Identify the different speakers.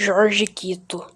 Speaker 1: Jorge Quito.